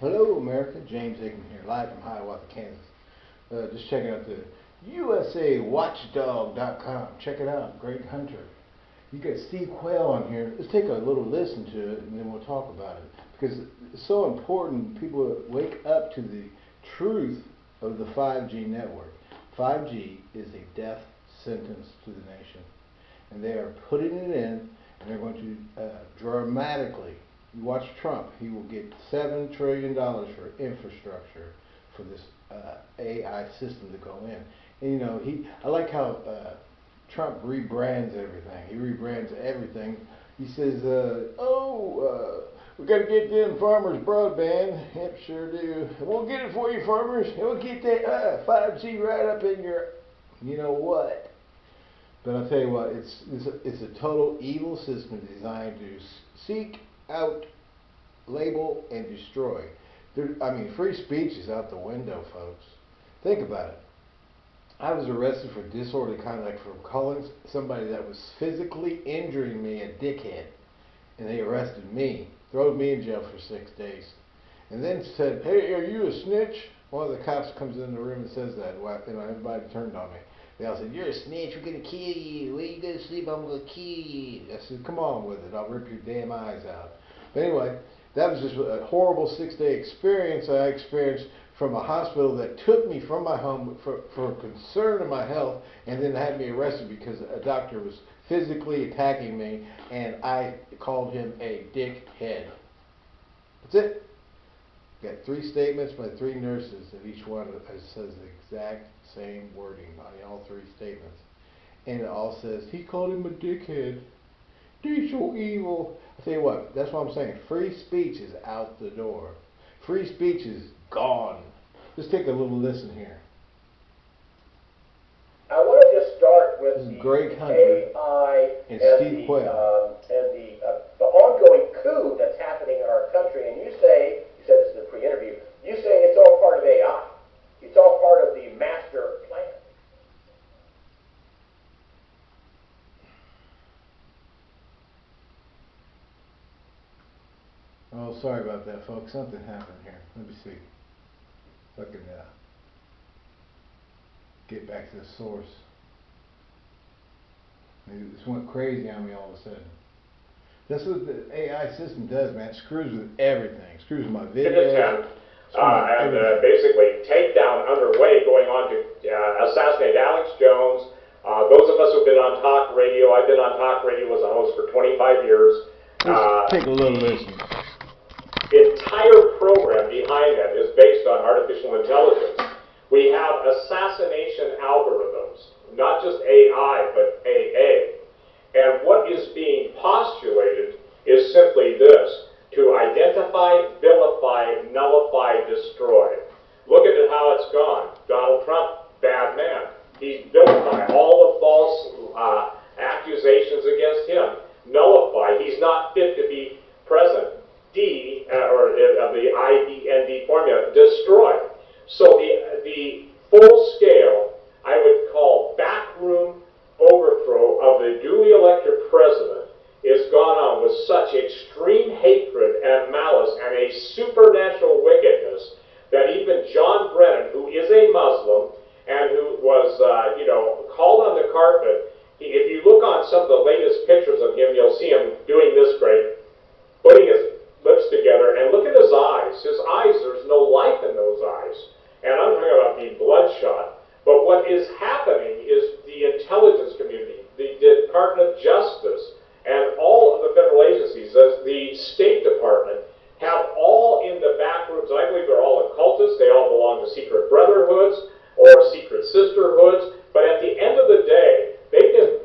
Hello, America. James Hickman here, live from Hiawatha, Kansas. Uh, just checking out the USAWatchdog.com. Check it out. Greg Hunter. You got Steve Quayle on here. Let's take a little listen to it, and then we'll talk about it because it's so important. People wake up to the truth of the 5G network. 5G is a death sentence to the nation, and they are putting it in, and they're going to uh, dramatically you watch Trump, he will get $7 trillion for infrastructure for this uh, AI system to go in. And, you know, he, I like how uh, Trump rebrands everything. He rebrands everything. He says, uh, oh, uh, we got to get them farmers broadband. Yep, sure do. We'll get it for you, farmers. We'll get that 5G uh, right up in your, you know what. But I'll tell you what, it's, it's, a, it's a total evil system designed to seek out, label, and destroy. There, I mean, free speech is out the window, folks. Think about it. I was arrested for disorderly conduct for calling somebody that was physically injuring me a dickhead. And they arrested me, threw me in jail for six days. And then said, hey, are you a snitch? One of the cops comes in the room and says that. and everybody turned on me. They all said, you're a snitch, we're going to kill you. Where you going to sleep? I'm going to kill you. I said, come on with it. I'll rip your damn eyes out. But anyway, that was just a horrible six-day experience I experienced from a hospital that took me from my home for, for concern of my health and then had me arrested because a doctor was physically attacking me and I called him a dickhead. That's it. Got three statements by three nurses and each one says the exact same wording on all three statements. And it all says, he called him a dickhead. He's so evil. I tell you what, that's what I'm saying. Free speech is out the door. Free speech is gone. Just take a little listen here. I want to just start with the Greg Hunter AI and, and Steve the, Quayle. um, and the, uh, the ongoing coup that's happening in our country. And you say, you said this in the pre-interview, you say it's all part of AI. It's all part of the master plan. Oh, sorry about that, folks. Something happened here. Let me see. If I can uh, get back to the source. Just went crazy on me all of a sudden. That's what the AI system does, man. It screws with everything. It screws with my video. Uh, and uh, basically takedown underway going on to uh, assassinate Alex Jones. Uh, those of us who've been on talk radio, I've been on talk radio as a host for 25 years. Let's take a little listen entire program behind that is based on artificial intelligence. We have assassination algorithms, not just AI, but AA. And what is being postulated is simply this, to identify, vilify, nullify, destroy. Look at how it's gone. Donald Trump, bad man. He's vilified all the false uh, accusations against him. Nullify. He's not fit to be president. D, uh, or uh, of the IDND formula, destroy. So the, the full scale, I would call backroom duly elected president is gone on with such extreme hatred and malice and a supernatural wickedness that even John Brennan, who is a Muslim and who was, uh, you know, called on the carpet, if you look on some of the latest pictures of him, you'll see him doing this great, putting his lips together and look at his eyes. His eyes, there's no life in those eyes. And I'm talking about being bloodshot. But what is happening is the intelligence Department of Justice, and all of the federal agencies, the State Department, have all in the back rooms, I believe they're all occultists, they all belong to secret brotherhoods or secret sisterhoods, but at the end of the day, they've been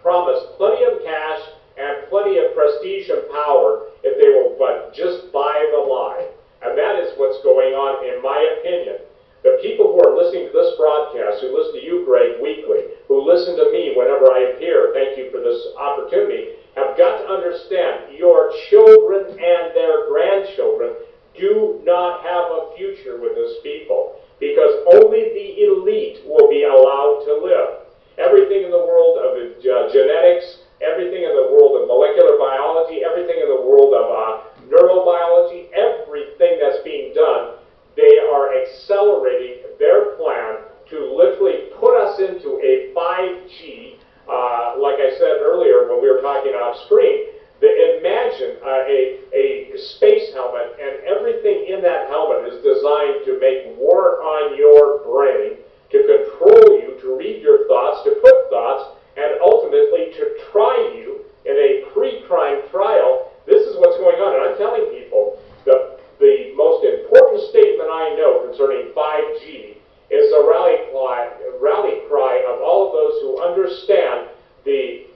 promised plenty of cash and plenty of prestige and power if they will but just buy the lie. And that is what's going on, in my opinion. The people who are listening to this broadcast, who listen to you, Greg, weekly, who listen to me whenever I appear, thank you for this opportunity, have got to understand your children and their grandchildren do not have a future with this people because only the elite will be allowed to live. Everything in the world of uh, genetics, everything in the world of molecular biology, everything in the world of uh, neurobiology, everything that's being done everything in that helmet is designed to make war on your brain, to control you, to read your thoughts, to put thoughts, and ultimately to try you in a pre-crime trial. This is what's going on, and I'm telling people, the, the most important statement I know concerning 5G is a rally cry, rally cry of all of those who understand the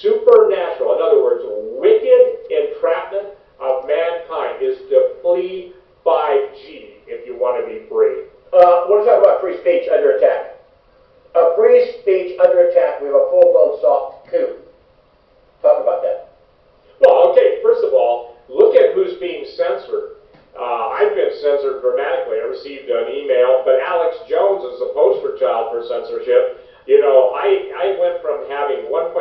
supernatural, in other words, wicked entrapment of mankind is to flee 5G if you want to be free. Uh, we're talking about free speech under attack. A speech under attack, we have a full-blown soft coup. Talk about that. Well, okay, first of all, look at who's being censored. Uh, I've been censored dramatically. I received an email, but Alex Jones is a poster child for censorship. You know, I, I went from having 1.5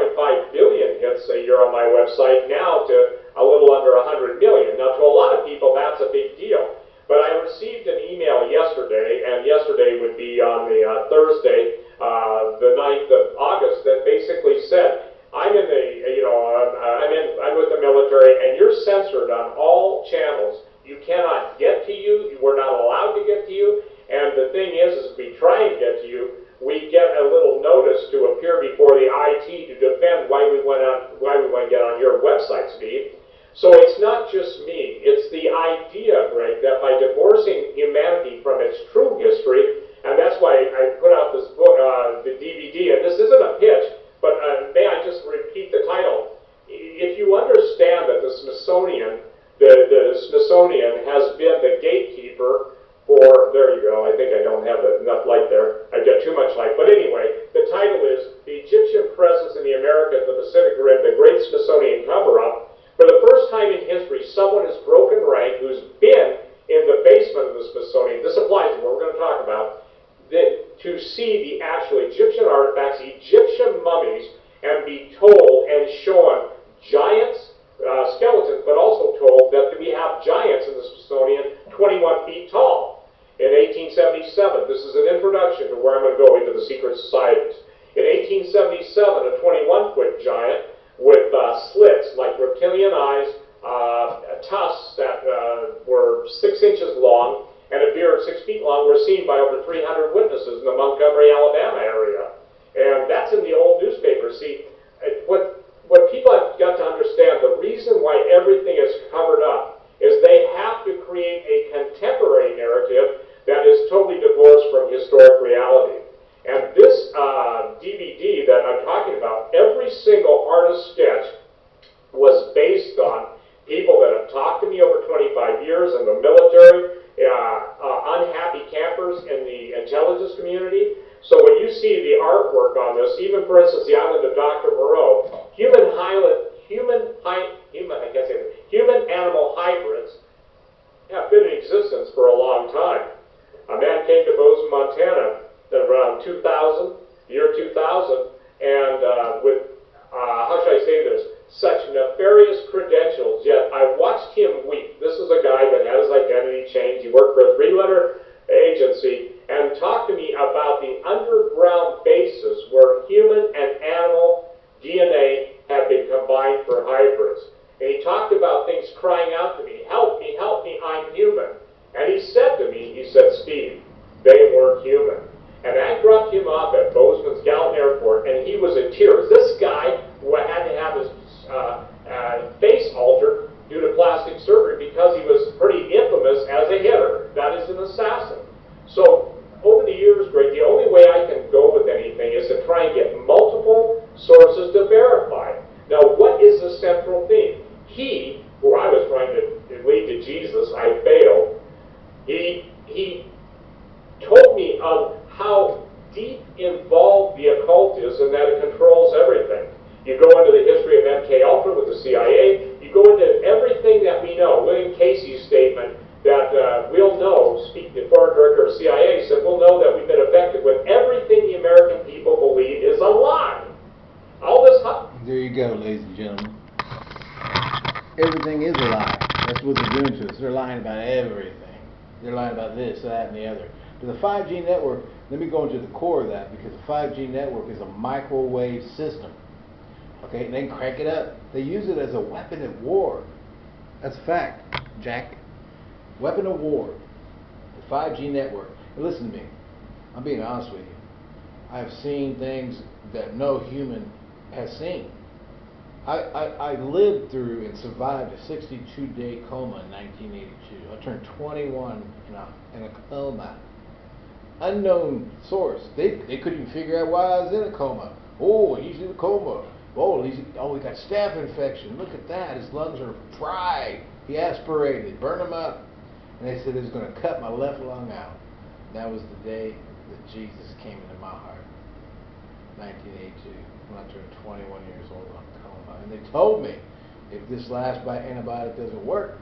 billion hits a year on my website now to a little under 100 million. Now, to a lot of people, that's a big deal. But I received an email yesterday, and yesterday would be on the uh, Thursday, uh, the 9th of August, that basically said, I'm in the, you know, I'm, I'm in, I'm with the military, and you're censored on all channels. You cannot get to you. We're not allowed to get to you. And the thing is, is if we try and get to you, we get a little notice to appear before the IT to defend why we went on, why we want to get on your website, Steve. So it's not just me. It's the idea, Greg, that by divorcing humanity from its true history, and that's why I put out this book, uh, the DVD, and this isn't a pitch, but uh, may I just repeat the title? If you understand that the Smithsonian, the, the Smithsonian has been the gatekeeper for, there you go, I think I don't have enough light there. I've got too much light. But anyway, the title is The Egyptian Presence in the Americas, the Pacific Rim, the Great Smithsonian Cover-Up. For the first someone has broken rank who's been in the basement of the Smithsonian. This applies to what we're going to talk about. That to see the actual Egyptian artifacts, Egyptian mummies, and be told and shown giants, uh, skeletons, but also told that we have giants in the Smithsonian 21 feet tall. In 1877, this is an introduction to where I'm going to go into the secret societies. In 1877, a 21 foot giant with uh, slits like reptilian eyes, tusks that uh, were six inches long, and a beard six feet long were seen by over 300 witnesses in the Montgomery, Alabama area. And that's in the old newspaper. See, what, what people have got to understand, the reason why everything is covered up is they have to create a contemporary narrative that is totally divorced from historic reality. And this uh, DVD that I'm talking about, every single artist sketch was based on people that have talked to me over 25 years in the military, uh, uh, unhappy campers in the intelligence community. So when you see the artwork on this, even for instance, the island of Dr. Moreau, human hyla- human, hy- human, I can't say it, human animal hybrids have been in existence for a long time. A man came to Bozeman, Montana around 2000, year 2000, and uh, with, uh, how should I say this, such nefarious credentials, yet I watched him weep. This is a guy that had his identity changed. He worked for a three-letter agency and talked to me about the underground bases where human and animal DNA have been combined for hybrids. And he talked about things crying out to me, help me, help me, I'm human. And he said to me, he said, Steve, they weren't human. And I dropped him off at Bozeman's Gallatin Airport, and he was in tears. This guy had to have his uh, uh, face altered due to plastic surgery because he was pretty infamous as a hitter. That is an assassin. So over the years, Greg, the only way I can go with anything is to try and get multiple sources to verify. Now, what is the central theme? He, who I was trying to lead to Jesus, I failed. He he told me of how deep involved the occult is and that it controls everything. You go into the history of MK Ultra with the CIA. You go into everything that we know. William Casey's statement that uh, we'll know, speak the foreign director of CIA said, we'll know that we've been affected with everything the American people believe is a lie. All this. There you go, ladies and gentlemen. Everything is a lie. That's what they're doing to us. They're lying about everything. They're lying about this, that, and the other. But the 5G network, let me go into the core of that because the 5G network is a microwave system. Okay, and they crank it up. They use it as a weapon of war. That's a fact, Jack. weapon of war, the 5G network. And listen to me, I'm being honest with you. I've seen things that no human has seen. I, I, I lived through and survived a 62 day coma in 1982. I turned 21 in a, in a coma. Unknown source. They, they couldn't even figure out why I was in a coma. Oh, he's in a coma. Oh, he's, oh, he got staph infection. Look at that. His lungs are fried. He aspirated, burned them up. And they said was going to cut my left lung out. That was the day that Jesus came into my heart. 1982, when I turned 21 years old on coma. And they told me, if this last antibiotic doesn't work,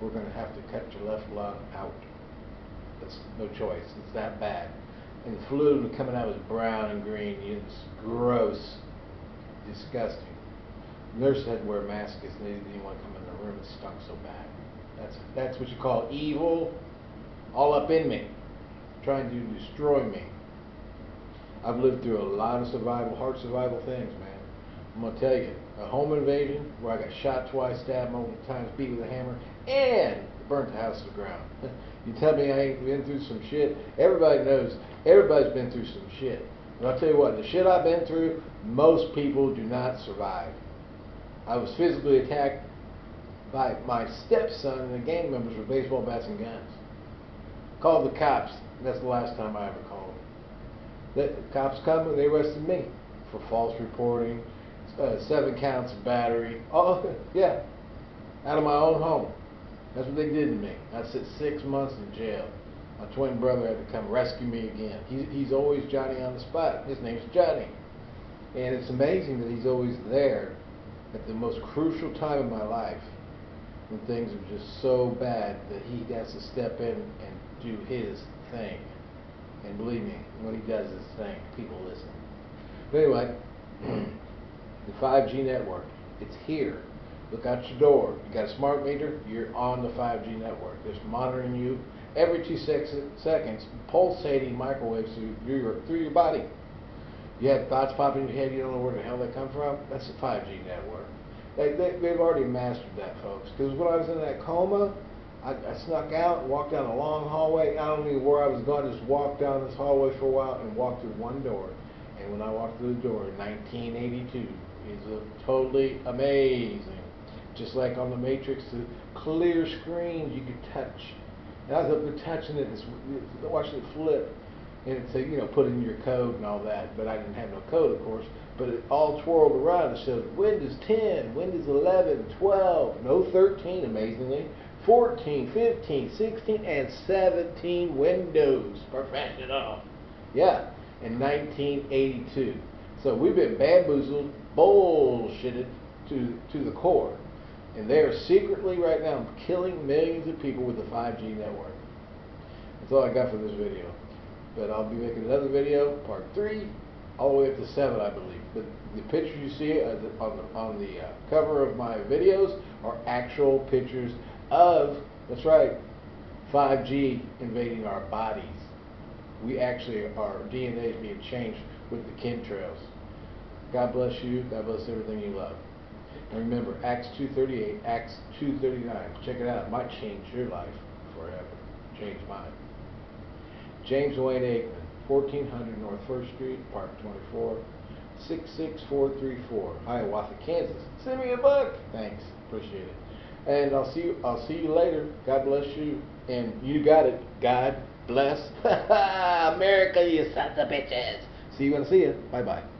we're going to have to cut your left lung out. That's no choice. It's that bad. And the fluid coming out was brown and green. It's gross, disgusting. Nurse had to wear a mask because they didn't want to come in the room. It stunk so bad. That's that's what you call evil, all up in me, trying to destroy me. I've lived through a lot of survival, hard survival things, man. I'm gonna tell you, a home invasion where I got shot twice, stabbed multiple times, beat with a hammer, and burnt the house to the ground. you tell me I ain't been through some shit. Everybody knows. Everybody's been through some shit. And I'll tell you what, the shit I've been through, most people do not survive. I was physically attacked by my stepson and the gang members with baseball bats and guns. Called the cops. That's the last time I ever called. The cops come and they arrested me for false reporting, uh, seven counts of battery. Oh, yeah, out of my own home. That's what they did to me. I sit six months in jail. My twin brother had to come rescue me again. He's, he's always Johnny on the spot. His name's Johnny. And it's amazing that he's always there at the most crucial time of my life when things are just so bad that he has to step in and do his thing. And believe me, when he does his thing, people listen. But anyway, the 5G network, it's here. Look out your door. You got a smart meter, you're on the 5G network. It's monitoring you every two sec- seconds, pulsating microwaves through, through, your, through your body. You have thoughts popping in your head, you don't know where the hell they come from? That's the 5G network. They, they, they've already mastered that, folks. Because when I was in that coma, I, I snuck out walked down a long hallway. I don't know where I was going, just walked down this hallway for a while and walked through one door. And when I walked through the door 1982, is a totally amazing. Just like on the Matrix, the clear screens you could touch. And I was up there touching it, it's, watching it flip. And it said, you know, put in your code and all that. But I didn't have no code, of course. But it all twirled around. It showed Windows 10, Windows 11, 12, no 13, amazingly. 14, 15, 16, and 17 Windows Professional. Yeah, in 1982. So we've been bamboozled, bullshitted to, to the core. And they are secretly right now killing millions of people with the 5G network. That's all I got for this video. But I'll be making another video, part three, all the way up to seven, I believe. But the pictures you see on the, on the, uh, cover of my videos are actual pictures of, that's right, 5G invading our bodies. We actually, our DNA is being changed with the chemtrails. God bless you. God bless everything you love. And remember, Acts 2.38, Acts 2.39. Check it out. It might change your life forever. Change mine. James Wayne Aikman, 1400 North 1st Street, Apartment 24, 66434, Hiawatha, Kansas. Send me a buck. Thanks. Appreciate it. And I'll see you, I'll see you later. God bless you. And you got it. God bless America, you sons of bitches. See you when I see you. Bye bye.